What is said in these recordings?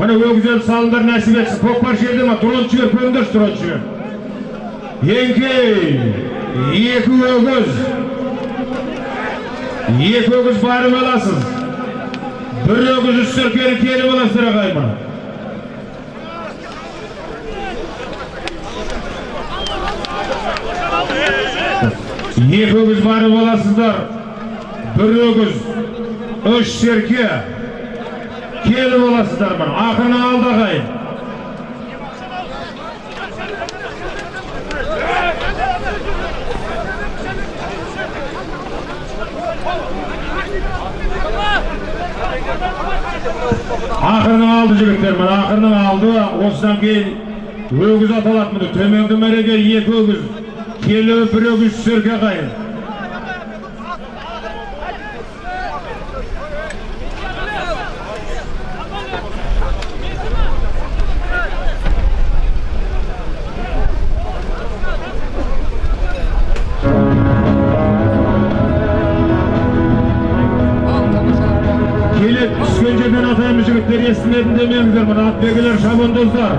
міне өгіздерді салымдар нәсіп етсін көкпар жерде ма дрон жібер қойыңдаршы дрон жібер еңкей екі өгіз екі өгіз барып аласыз бір өгіз үш серкені келіп аласыздар ағайын екі өгіз барып аласыздар бір өгіз үш серке келіп аласыздар мына ақырын алды ағайын ақырын алды жігіттер мына ақырын алды. Осыдан кейін өгіз аталады міне. Төменгі мәреге екі өгіз. Келі бір өгіз серке ағайын келіп түскен жерден атаймыз жігіттер естімедім демеңіздер мына атбегілер шабандоздар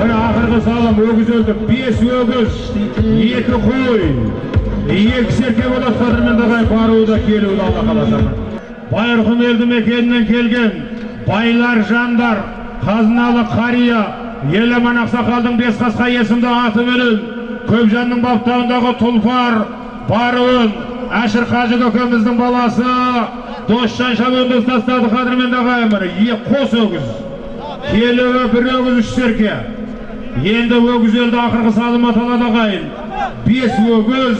міне ақырғы салым өгіз өлді бес өгіз екі қой екі серке болады қадірменді ағайын баруы да келуі да алла қаласа байырқұм елді мекенінен келген байлар жандар қазыналы қария еламан ақсақалдың бес қасқа есімді атыменен көпжанның баптауындағы тұлпар баруын әшір қажы көкеміздің баласы досжан шабандоз тастады. Қадірменді е- қос өгіз. Келігі бір өгіз үш серке. Енді өгіз елді ақырғы салым аталады ағайын. Бес өгіз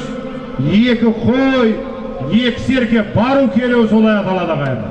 екі қой екі серке. Бару келуі солай аталады ағайын.